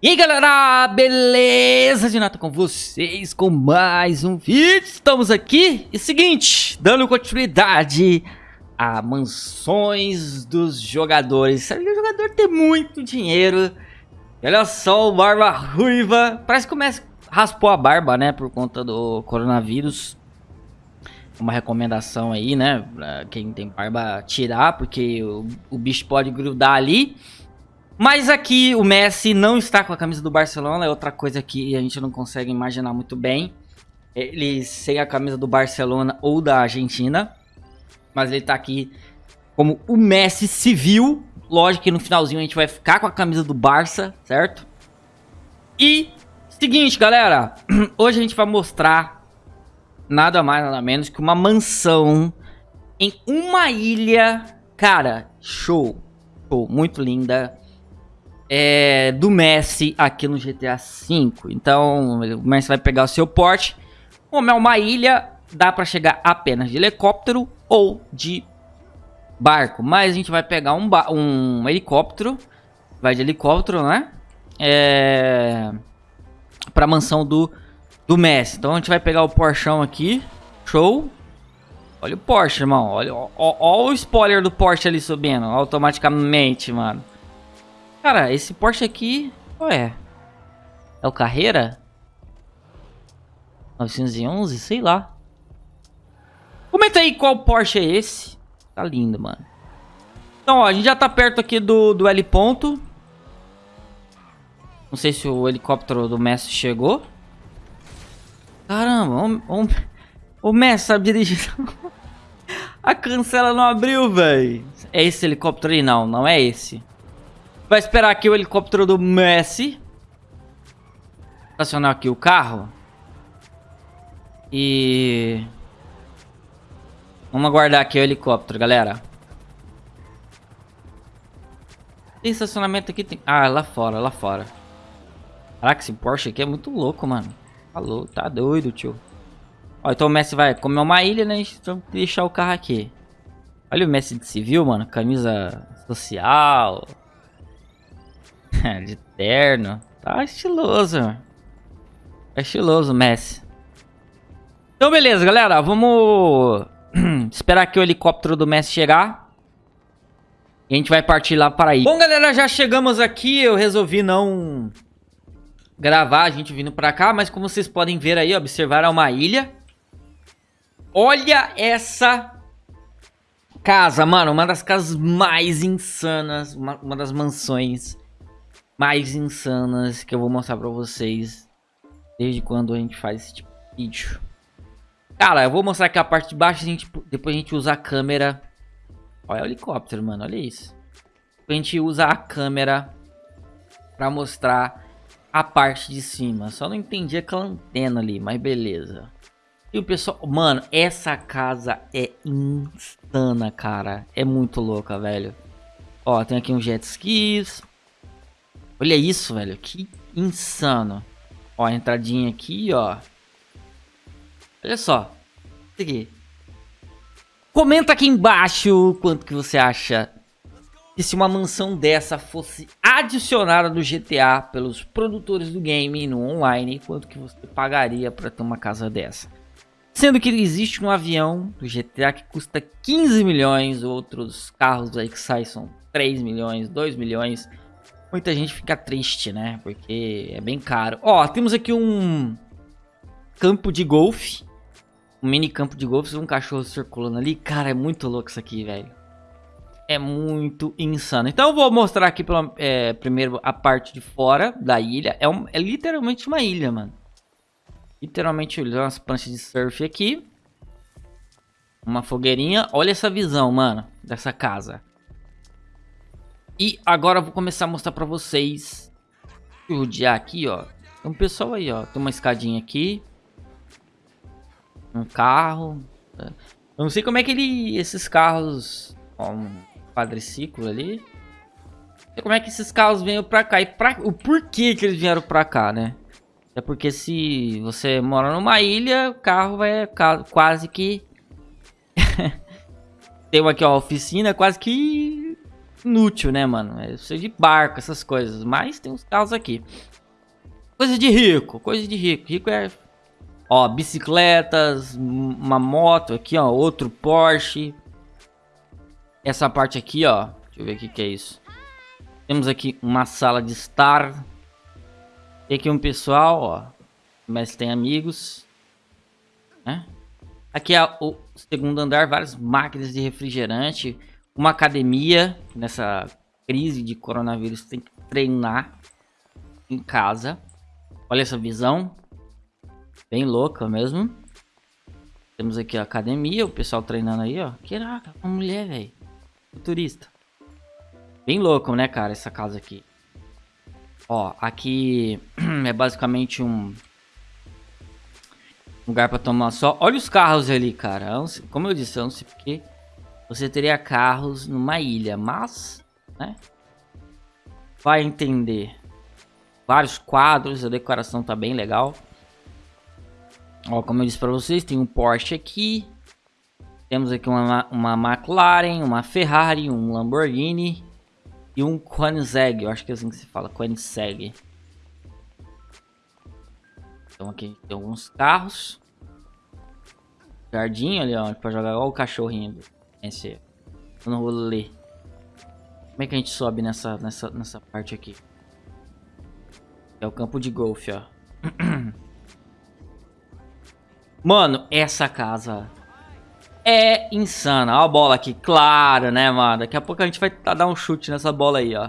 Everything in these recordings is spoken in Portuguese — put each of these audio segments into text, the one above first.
E aí galera, beleza? De nada com vocês com mais um vídeo. Estamos aqui e seguinte, dando continuidade a mansões dos jogadores. Sabe que o jogador tem muito dinheiro. olha só o Barba Ruiva. Parece que começa raspou a barba, né, por conta do coronavírus. Uma recomendação aí, né, pra quem tem barba tirar, porque o, o bicho pode grudar ali. Mas aqui o Messi não está com a camisa do Barcelona, é outra coisa que a gente não consegue imaginar muito bem. Ele sem a camisa do Barcelona ou da Argentina. Mas ele está aqui como o Messi civil. Lógico que no finalzinho a gente vai ficar com a camisa do Barça, certo? E, seguinte galera, hoje a gente vai mostrar nada mais nada menos que uma mansão em uma ilha, cara, show, show, muito linda é, do Messi aqui no GTA V. Então, o Messi vai pegar o seu porte. Como é uma ilha, dá para chegar apenas de helicóptero ou de barco. Mas a gente vai pegar um, um helicóptero. Vai de helicóptero, né? É... Pra mansão do, do Messi. Então a gente vai pegar o Porschão aqui. Show. Olha o Porsche, irmão. Olha, o spoiler do Porsche ali subindo automaticamente, mano. Cara, esse Porsche aqui... Qual é? É o Carreira? 911? Sei lá. Comenta aí qual Porsche é esse. Tá lindo, mano. Então, ó, a gente já tá perto aqui do, do L ponto. Não sei se o helicóptero do Messi chegou. Caramba, o, o, o Messi sabe dirigir. a cancela não abriu, velho. É esse helicóptero aí? Não, não é esse. Vai esperar aqui o helicóptero do Messi. Estacionar aqui o carro. E... Vamos aguardar aqui o helicóptero, galera. Tem estacionamento aqui? Tem... Ah, lá fora, lá fora. Caraca, esse Porsche aqui é muito louco, mano. Falou, tá doido, tio. Ó, então o Messi vai comer uma ilha, né? Então deixar o carro aqui. Olha o Messi de civil, mano. Camisa social. de terno. Tá estiloso. É estiloso, Messi. Então, beleza, galera. Vamos esperar aqui o helicóptero do Messi chegar. E a gente vai partir lá para aí. Bom, galera, já chegamos aqui. Eu resolvi não gravar a gente vindo para cá. Mas como vocês podem ver aí, observar é uma ilha. Olha essa casa, mano. Uma das casas mais insanas. Uma, uma das mansões mais insanas que eu vou mostrar pra vocês desde quando a gente faz esse tipo de vídeo. Cara, eu vou mostrar aqui a parte de baixo, a gente, depois a gente usa a câmera. Olha o helicóptero, mano, olha isso. A gente usa a câmera pra mostrar a parte de cima. Só não entendi aquela antena ali, mas beleza. E o pessoal... Mano, essa casa é insana, cara. É muito louca, velho. Ó, tem aqui um jet skis. Olha isso, velho. Que insano. Ó, a entradinha aqui, ó. Olha só. Isso aqui. Comenta aqui embaixo quanto que você acha que se uma mansão dessa fosse adicionada no GTA pelos produtores do game no online, quanto que você pagaria para ter uma casa dessa? Sendo que existe um avião do GTA que custa 15 milhões, outros carros aí que saem são 3 milhões, 2 milhões. Muita gente fica triste, né? Porque é bem caro. Ó, temos aqui um campo de golfe. Um mini campo de golfe, um cachorro circulando ali. Cara, é muito louco isso aqui, velho. É muito insano. Então eu vou mostrar aqui pela, é, primeiro a parte de fora da ilha. É, um, é literalmente uma ilha, mano. Literalmente umas pranchas de surf aqui. Uma fogueirinha. Olha essa visão, mano, dessa casa. E agora eu vou começar a mostrar pra vocês. Rodear aqui, ó. Tem um pessoal aí, ó. Tem uma escadinha aqui. Um carro. Eu não sei como é que ele... Esses carros... Ó, um quadriciclo ali. Como é que esses carros vêm pra cá. E pra, o porquê que eles vieram pra cá, né? É porque se você mora numa ilha, o carro vai quase que... Tem aqui, ó, oficina, quase que inútil, né, mano? É ser de barco, essas coisas. Mas tem uns carros aqui. Coisa de rico, coisa de rico. Rico é... Ó, bicicletas, uma moto aqui, ó. Outro Porsche. Essa parte aqui, ó. Deixa eu ver o que que é isso. Temos aqui uma sala de estar. Tem aqui um pessoal, ó. Mas tem amigos. Né? Aqui é o segundo andar, várias máquinas de refrigerante. Uma academia. Nessa crise de coronavírus tem que treinar em casa. Olha essa visão. Bem louca mesmo. Temos aqui a academia, o pessoal treinando aí, ó. Caraca, uma mulher, velho. Futurista. Bem louco, né, cara, essa casa aqui. Ó, aqui é basicamente um lugar pra tomar sol. Olha os carros ali, cara. Como eu disse, eu não sei porque você teria carros numa ilha, mas, né, vai entender. Vários quadros, a decoração tá bem legal. Ó, como eu disse pra vocês, tem um Porsche aqui. Temos aqui uma, uma McLaren, uma Ferrari, um Lamborghini e um Koenigsegg, eu acho que é assim que se fala, Koenigsegg. Então aqui tem alguns carros. Jardim ali, ó, pra jogar igual o cachorrinho. Esse, eu não vou ler. Como é que a gente sobe nessa, nessa, nessa parte aqui? É o campo de golfe, ó. Mano, essa casa é insana. Olha a bola aqui, claro, né, mano? Daqui a pouco a gente vai dar um chute nessa bola aí, ó.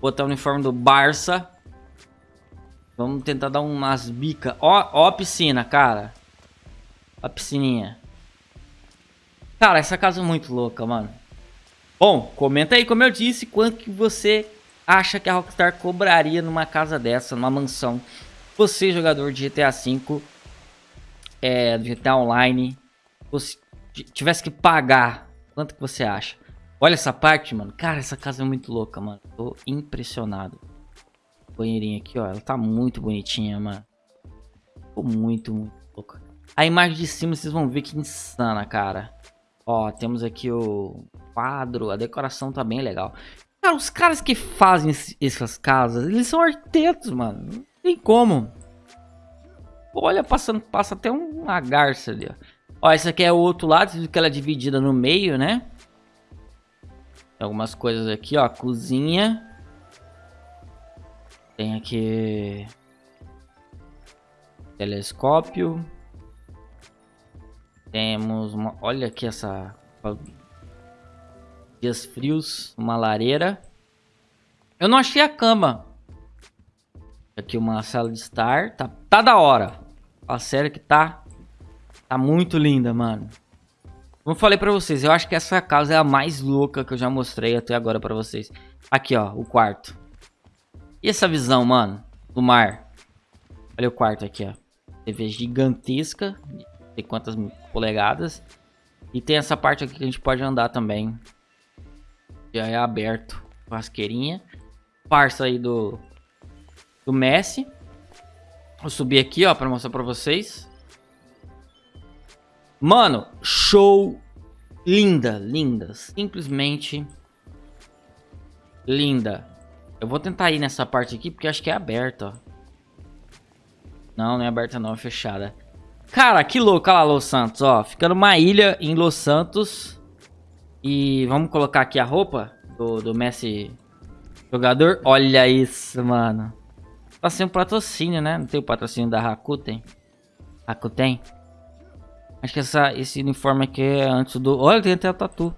Botar o uniforme do Barça. Vamos tentar dar umas bicas. Ó, ó a piscina, cara. A piscininha. Cara, essa casa é muito louca, mano. Bom, comenta aí, como eu disse, quanto que você acha que a Rockstar cobraria numa casa dessa, numa mansão. Você, jogador de GTA V, é, do GTA Online, você tivesse que pagar, quanto que você acha? Olha essa parte, mano. Cara, essa casa é muito louca, mano. Tô impressionado. Banheirinha aqui, ó. Ela tá muito bonitinha, mano. Ficou muito, muito louca. A imagem de cima vocês vão ver que insana, cara. Ó, temos aqui o quadro. A decoração tá bem legal. Cara, os caras que fazem essas casas, eles são arquitetos, mano. Não tem como. Olha, passando, passa até uma garça ali, ó. Ó, esse aqui é o outro lado, que ela é dividida no meio, né? Tem algumas coisas aqui, ó. Cozinha. Tem aqui... Telescópio. Temos uma... Olha aqui essa... Dias frios. Uma lareira. Eu não achei a cama. Aqui uma sala de estar. Tá, tá da hora. A sério que tá Tá muito linda, mano. Como eu falei pra vocês, eu acho que essa casa é a mais louca que eu já mostrei até agora pra vocês. Aqui, ó, o quarto. E essa visão, mano, do mar. Olha o quarto aqui, ó. TV gigantesca, tem quantas polegadas. E tem essa parte aqui que a gente pode andar também. Já é aberto, churrasqueirinha. Parça aí do, do Messi. Vou subir aqui, ó, pra mostrar pra vocês. Mano, show linda, linda, simplesmente linda. Eu vou tentar ir nessa parte aqui porque acho que é aberta, ó. Não, não é aberta não, é fechada. Cara, que louco, olha lá Los Santos, ó. Ficando uma ilha em Los Santos. E vamos colocar aqui a roupa do, do Messi jogador. Olha isso, mano. Tá sem patrocínio, né? Não tem o patrocínio da Rakuten? Rakuten? Acho que essa, esse uniforme aqui é antes do... Olha, tem até o tatu.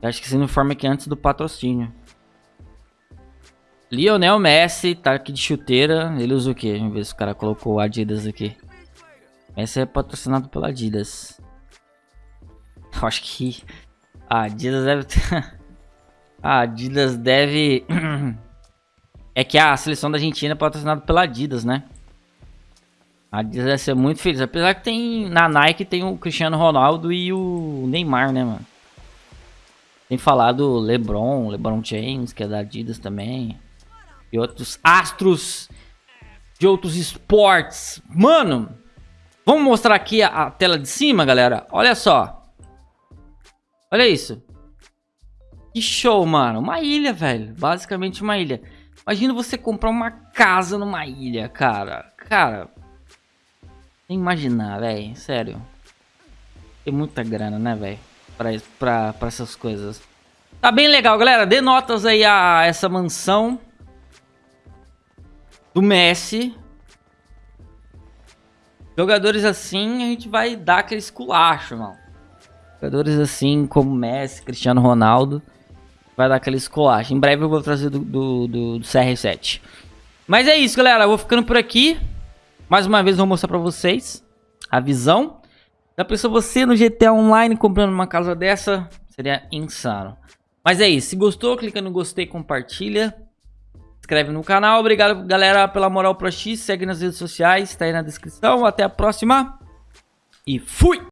Acho que esse uniforme aqui é antes do patrocínio. Lionel Messi tá aqui de chuteira. Ele usa o que? Vamos ver se o cara colocou Adidas aqui. Messi é patrocinado pela Adidas. Eu acho que a Adidas deve ter... a Adidas deve... é que a seleção da Argentina é patrocinada pela Adidas, né? A Adidas vai ser muito feliz. Apesar que tem na Nike tem o Cristiano Ronaldo e o Neymar, né, mano? Tem falado LeBron, LeBron James, que é da Adidas também. E outros astros de outros esportes. Mano, vamos mostrar aqui a, a tela de cima, galera. Olha só. Olha isso. Que show, mano. Uma ilha, velho. Basicamente uma ilha. Imagina você comprar uma casa numa ilha, cara. Cara. Nem imaginar, velho. Sério. Tem muita grana, né, velho? Pra, pra, pra essas coisas. Tá bem legal, galera. Dê notas aí a essa mansão. Do Messi. Jogadores assim, a gente vai dar aquele esculacho, mano. Jogadores assim, como Messi, Cristiano Ronaldo vai dar aquela escolacha. Em breve eu vou trazer do, do, do, do CR7. Mas é isso, galera. Eu vou ficando por aqui. Mais uma vez vou mostrar pra vocês a visão. Da pessoa você no GTA Online comprando uma casa dessa, seria insano. Mas é isso. Se gostou, clica no gostei, compartilha. Inscreve no canal. Obrigado, galera, pela moral pro X. Segue nas redes sociais, tá aí na descrição. Até a próxima. E fui!